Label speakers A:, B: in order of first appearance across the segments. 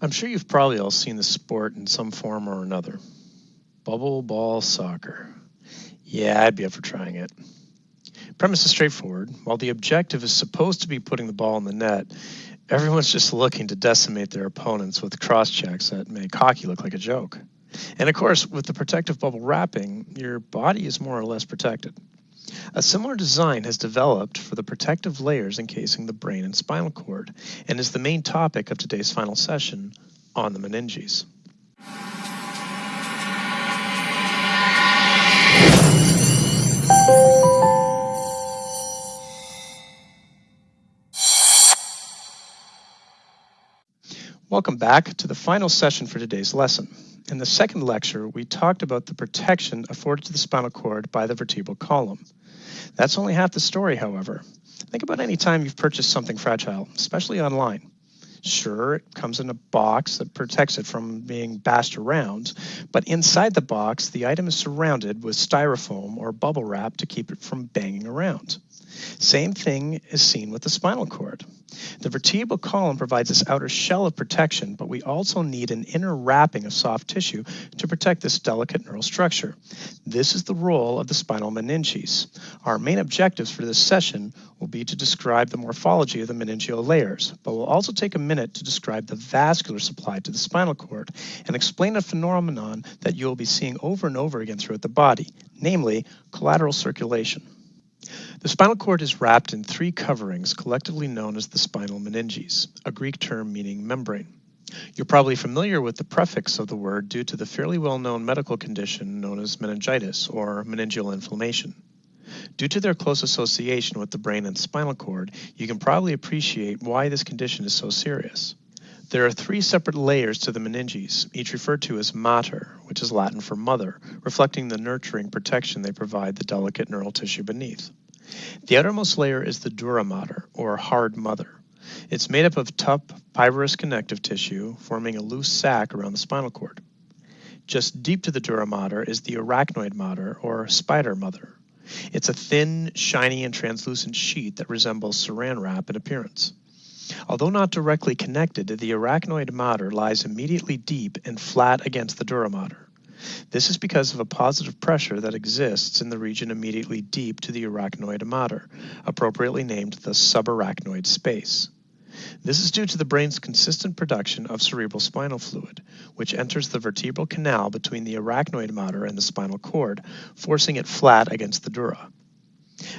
A: I'm sure you've probably all seen the sport in some form or another. Bubble ball soccer. Yeah, I'd be up for trying it. Premise is straightforward. While the objective is supposed to be putting the ball in the net, everyone's just looking to decimate their opponents with cross checks that make hockey look like a joke. And of course, with the protective bubble wrapping, your body is more or less protected. A similar design has developed for the protective layers encasing the brain and spinal cord and is the main topic of today's final session on the meninges. Welcome back to the final session for today's lesson. In the second lecture, we talked about the protection afforded to the spinal cord by the vertebral column. That's only half the story, however. Think about any time you've purchased something fragile, especially online. Sure, it comes in a box that protects it from being bashed around, but inside the box, the item is surrounded with styrofoam or bubble wrap to keep it from banging around. Same thing is seen with the spinal cord. The vertebral column provides this outer shell of protection, but we also need an inner wrapping of soft tissue to protect this delicate neural structure. This is the role of the spinal meninges. Our main objectives for this session will be to describe the morphology of the meningeal layers, but we'll also take a minute to describe the vascular supply to the spinal cord and explain a phenomenon that you'll be seeing over and over again throughout the body, namely collateral circulation. The spinal cord is wrapped in three coverings collectively known as the spinal meninges, a Greek term meaning membrane. You're probably familiar with the prefix of the word due to the fairly well-known medical condition known as meningitis or meningeal inflammation. Due to their close association with the brain and spinal cord, you can probably appreciate why this condition is so serious. There are three separate layers to the meninges, each referred to as mater, which is Latin for mother, reflecting the nurturing protection they provide the delicate neural tissue beneath. The outermost layer is the dura mater, or hard mother. It's made up of tough fibrous connective tissue, forming a loose sac around the spinal cord. Just deep to the dura mater is the arachnoid mater, or spider mother. It's a thin, shiny, and translucent sheet that resembles saran wrap in appearance. Although not directly connected, the arachnoid mater lies immediately deep and flat against the dura mater. This is because of a positive pressure that exists in the region immediately deep to the arachnoid mater, appropriately named the subarachnoid space. This is due to the brain's consistent production of cerebral spinal fluid, which enters the vertebral canal between the arachnoid mater and the spinal cord, forcing it flat against the dura.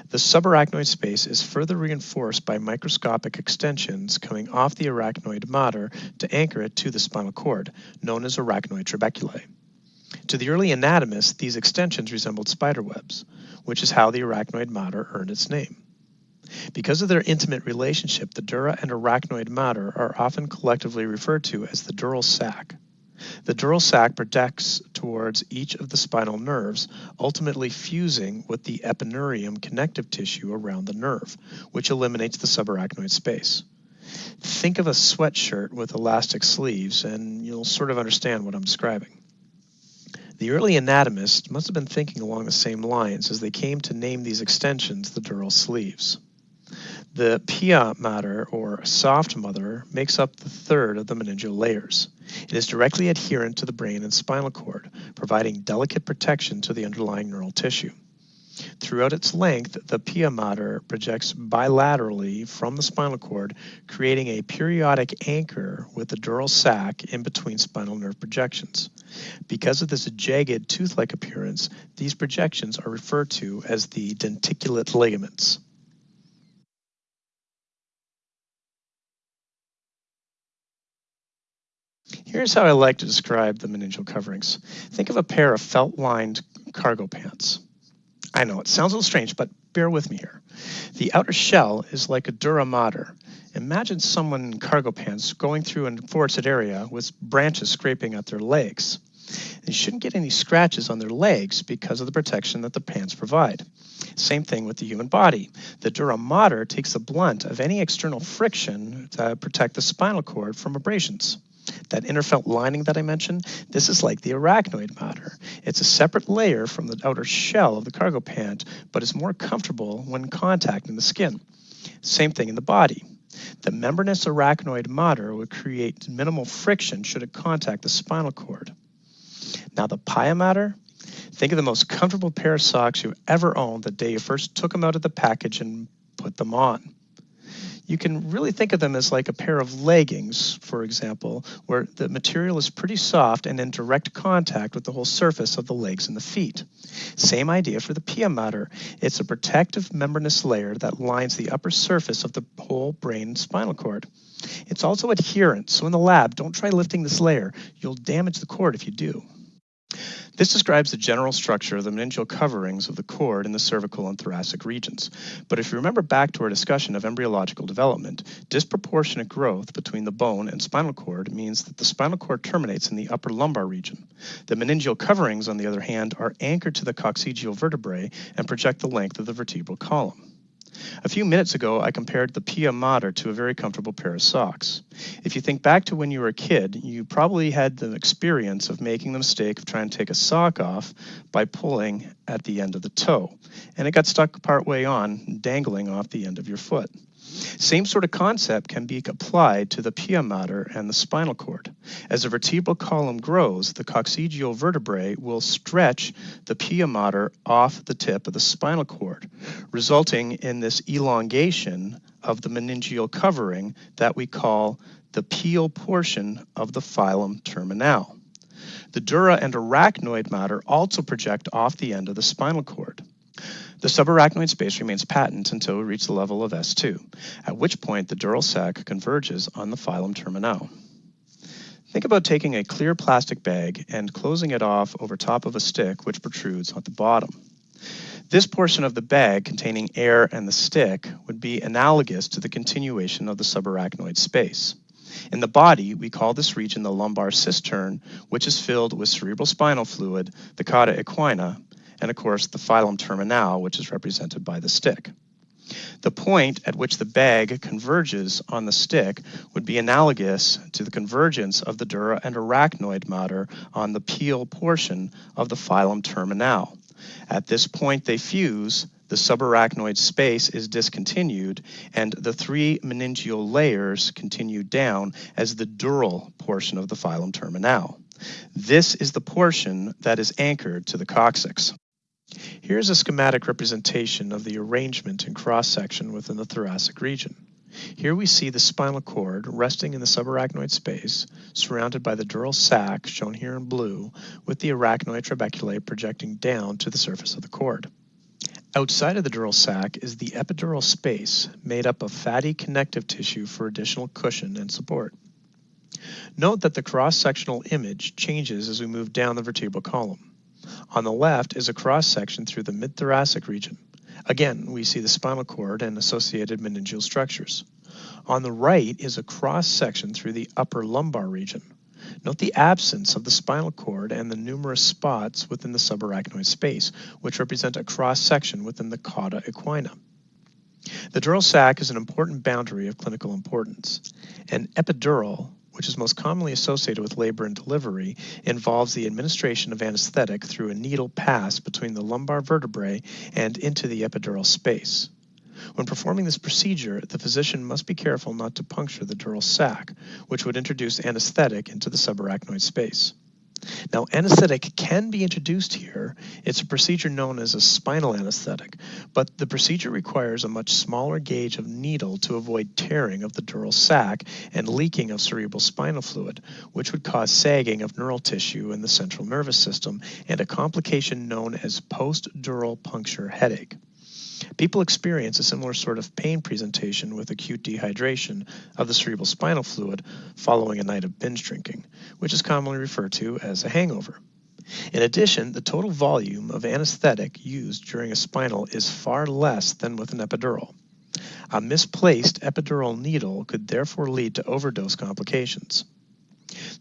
A: The subarachnoid space is further reinforced by microscopic extensions coming off the arachnoid mater to anchor it to the spinal cord, known as arachnoid trabeculae. To the early anatomists, these extensions resembled spider webs, which is how the arachnoid mater earned its name. Because of their intimate relationship, the dura and arachnoid mater are often collectively referred to as the dural sac. The dural sac projects towards each of the spinal nerves, ultimately fusing with the epineurium connective tissue around the nerve, which eliminates the subarachnoid space. Think of a sweatshirt with elastic sleeves, and you'll sort of understand what I'm describing. The early anatomists must have been thinking along the same lines as they came to name these extensions the dural sleeves. The pia mater, or soft mother, makes up the third of the meningeal layers. It is directly adherent to the brain and spinal cord, providing delicate protection to the underlying neural tissue. Throughout its length, the pia mater projects bilaterally from the spinal cord, creating a periodic anchor with the dural sac in between spinal nerve projections. Because of this jagged tooth-like appearance, these projections are referred to as the denticulate ligaments. Here's how I like to describe the meningeal coverings. Think of a pair of felt-lined cargo pants. I know it sounds a little strange, but bear with me here. The outer shell is like a dura mater. Imagine someone in cargo pants going through a forested area with branches scraping at their legs. They shouldn't get any scratches on their legs because of the protection that the pants provide. Same thing with the human body. The dura mater takes the blunt of any external friction to protect the spinal cord from abrasions. That inner felt lining that I mentioned, this is like the arachnoid mater. It's a separate layer from the outer shell of the cargo pant, but is more comfortable when contacting the skin. Same thing in the body. The membranous arachnoid mater would create minimal friction should it contact the spinal cord. Now the pia mater, think of the most comfortable pair of socks you ever owned the day you first took them out of the package and put them on you can really think of them as like a pair of leggings, for example, where the material is pretty soft and in direct contact with the whole surface of the legs and the feet. Same idea for the pia mater. It's a protective membranous layer that lines the upper surface of the whole brain spinal cord. It's also adherent, so in the lab, don't try lifting this layer. You'll damage the cord if you do. This describes the general structure of the meningeal coverings of the cord in the cervical and thoracic regions. But if you remember back to our discussion of embryological development, disproportionate growth between the bone and spinal cord means that the spinal cord terminates in the upper lumbar region. The meningeal coverings, on the other hand, are anchored to the coccygeal vertebrae and project the length of the vertebral column. A few minutes ago, I compared the Pia Mater to a very comfortable pair of socks. If you think back to when you were a kid, you probably had the experience of making the mistake of trying to take a sock off by pulling at the end of the toe, and it got stuck partway on, dangling off the end of your foot. Same sort of concept can be applied to the pia mater and the spinal cord. As the vertebral column grows, the coccygeal vertebrae will stretch the pia mater off the tip of the spinal cord, resulting in this elongation of the meningeal covering that we call the pial portion of the filum terminale. The dura and arachnoid mater also project off the end of the spinal cord. The subarachnoid space remains patent until we reach the level of S2, at which point the dural sac converges on the filum terminale. Think about taking a clear plastic bag and closing it off over top of a stick which protrudes at the bottom. This portion of the bag containing air and the stick would be analogous to the continuation of the subarachnoid space. In the body, we call this region the lumbar cistern, which is filled with cerebral spinal fluid, the cauda equina, and of course the filum terminal, which is represented by the stick. The point at which the bag converges on the stick would be analogous to the convergence of the dura and arachnoid mater on the pial portion of the filum terminal. At this point they fuse, the subarachnoid space is discontinued, and the three meningeal layers continue down as the dural portion of the filum terminal. This is the portion that is anchored to the coccyx. Here's a schematic representation of the arrangement and cross-section within the thoracic region. Here we see the spinal cord resting in the subarachnoid space, surrounded by the dural sac, shown here in blue, with the arachnoid trabeculae projecting down to the surface of the cord. Outside of the dural sac is the epidural space, made up of fatty connective tissue for additional cushion and support. Note that the cross-sectional image changes as we move down the vertebral column. On the left is a cross section through the mid-thoracic region. Again, we see the spinal cord and associated meningeal structures. On the right is a cross section through the upper lumbar region. Note the absence of the spinal cord and the numerous spots within the subarachnoid space, which represent a cross section within the cauda equina. The dural sac is an important boundary of clinical importance. An epidural which is most commonly associated with labor and delivery, involves the administration of anesthetic through a needle pass between the lumbar vertebrae and into the epidural space. When performing this procedure, the physician must be careful not to puncture the dural sac, which would introduce anesthetic into the subarachnoid space. Now, anesthetic can be introduced here. It's a procedure known as a spinal anesthetic, but the procedure requires a much smaller gauge of needle to avoid tearing of the dural sac and leaking of cerebral spinal fluid, which would cause sagging of neural tissue in the central nervous system and a complication known as post-dural puncture headache. People experience a similar sort of pain presentation with acute dehydration of the cerebral spinal fluid following a night of binge drinking, which is commonly referred to as a hangover. In addition, the total volume of anesthetic used during a spinal is far less than with an epidural. A misplaced epidural needle could therefore lead to overdose complications.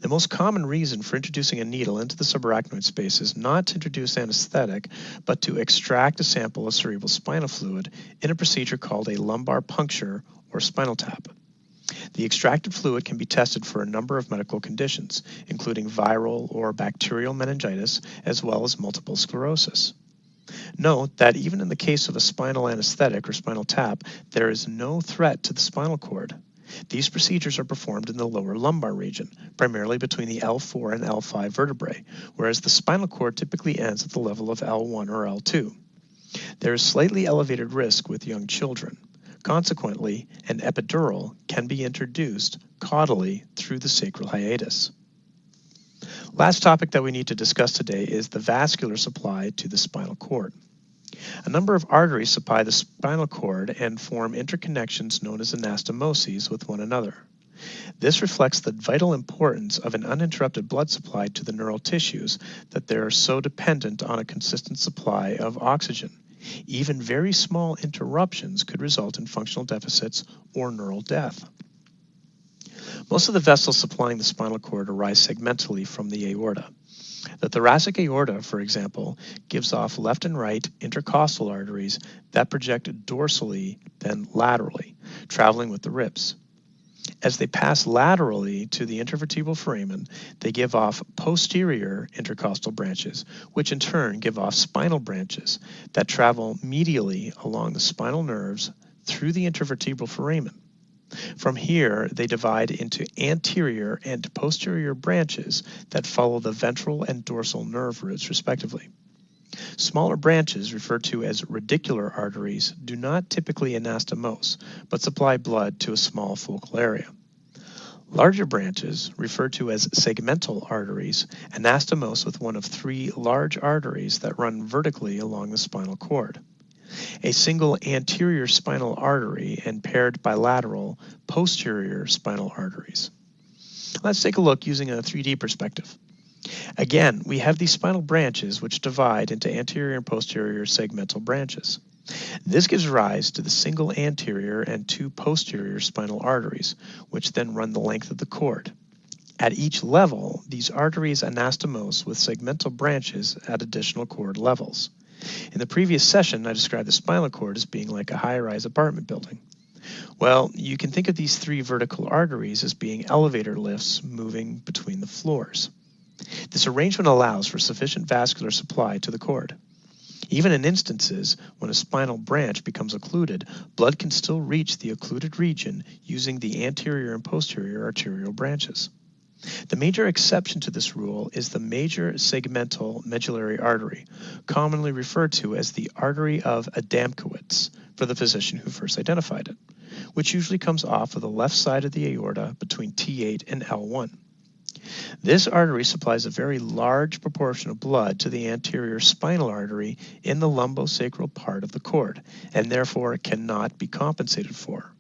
A: The most common reason for introducing a needle into the subarachnoid space is not to introduce anesthetic, but to extract a sample of cerebral spinal fluid in a procedure called a lumbar puncture or spinal tap. The extracted fluid can be tested for a number of medical conditions, including viral or bacterial meningitis, as well as multiple sclerosis. Note that even in the case of a spinal anesthetic or spinal tap, there is no threat to the spinal cord. These procedures are performed in the lower lumbar region, primarily between the L4 and L5 vertebrae, whereas the spinal cord typically ends at the level of L1 or L2. There is slightly elevated risk with young children. Consequently, an epidural can be introduced caudally through the sacral hiatus. Last topic that we need to discuss today is the vascular supply to the spinal cord. A number of arteries supply the spinal cord and form interconnections known as anastomoses with one another. This reflects the vital importance of an uninterrupted blood supply to the neural tissues that they are so dependent on a consistent supply of oxygen. Even very small interruptions could result in functional deficits or neural death. Most of the vessels supplying the spinal cord arise segmentally from the aorta. The thoracic aorta, for example, gives off left and right intercostal arteries that project dorsally, then laterally, traveling with the ribs. As they pass laterally to the intervertebral foramen, they give off posterior intercostal branches, which in turn give off spinal branches that travel medially along the spinal nerves through the intervertebral foramen. From here, they divide into anterior and posterior branches that follow the ventral and dorsal nerve roots, respectively. Smaller branches, referred to as radicular arteries, do not typically anastomose, but supply blood to a small focal area. Larger branches, referred to as segmental arteries, anastomose with one of three large arteries that run vertically along the spinal cord a single anterior spinal artery and paired bilateral posterior spinal arteries. Let's take a look using a 3D perspective. Again, we have these spinal branches which divide into anterior and posterior segmental branches. This gives rise to the single anterior and two posterior spinal arteries, which then run the length of the cord. At each level, these arteries anastomose with segmental branches at additional cord levels. In the previous session, I described the spinal cord as being like a high-rise apartment building. Well, you can think of these three vertical arteries as being elevator lifts moving between the floors. This arrangement allows for sufficient vascular supply to the cord. Even in instances when a spinal branch becomes occluded, blood can still reach the occluded region using the anterior and posterior arterial branches. The major exception to this rule is the major segmental medullary artery, commonly referred to as the artery of Adamkiewicz for the physician who first identified it, which usually comes off of the left side of the aorta between T8 and L1. This artery supplies a very large proportion of blood to the anterior spinal artery in the lumbosacral part of the cord, and therefore cannot be compensated for.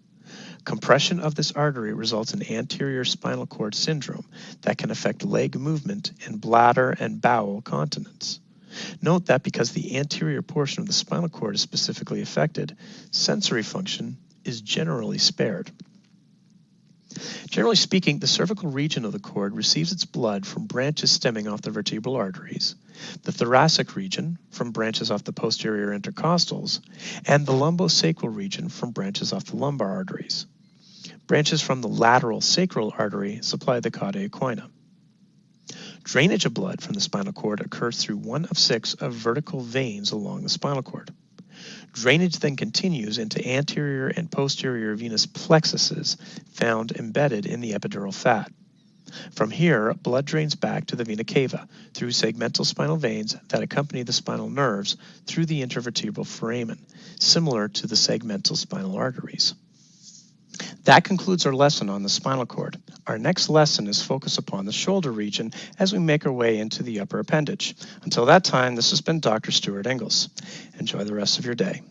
A: Compression of this artery results in anterior spinal cord syndrome that can affect leg movement and bladder and bowel continence. Note that because the anterior portion of the spinal cord is specifically affected, sensory function is generally spared. Generally speaking, the cervical region of the cord receives its blood from branches stemming off the vertebral arteries, the thoracic region from branches off the posterior intercostals, and the lumbosacral region from branches off the lumbar arteries. Branches from the lateral sacral artery supply the cauda equina. Drainage of blood from the spinal cord occurs through one of six of vertical veins along the spinal cord. Drainage then continues into anterior and posterior venous plexuses found embedded in the epidural fat. From here, blood drains back to the vena cava through segmental spinal veins that accompany the spinal nerves through the intervertebral foramen, similar to the segmental spinal arteries. That concludes our lesson on the spinal cord. Our next lesson is focused upon the shoulder region as we make our way into the upper appendage. Until that time, this has been Dr. Stuart Ingles. Enjoy the rest of your day.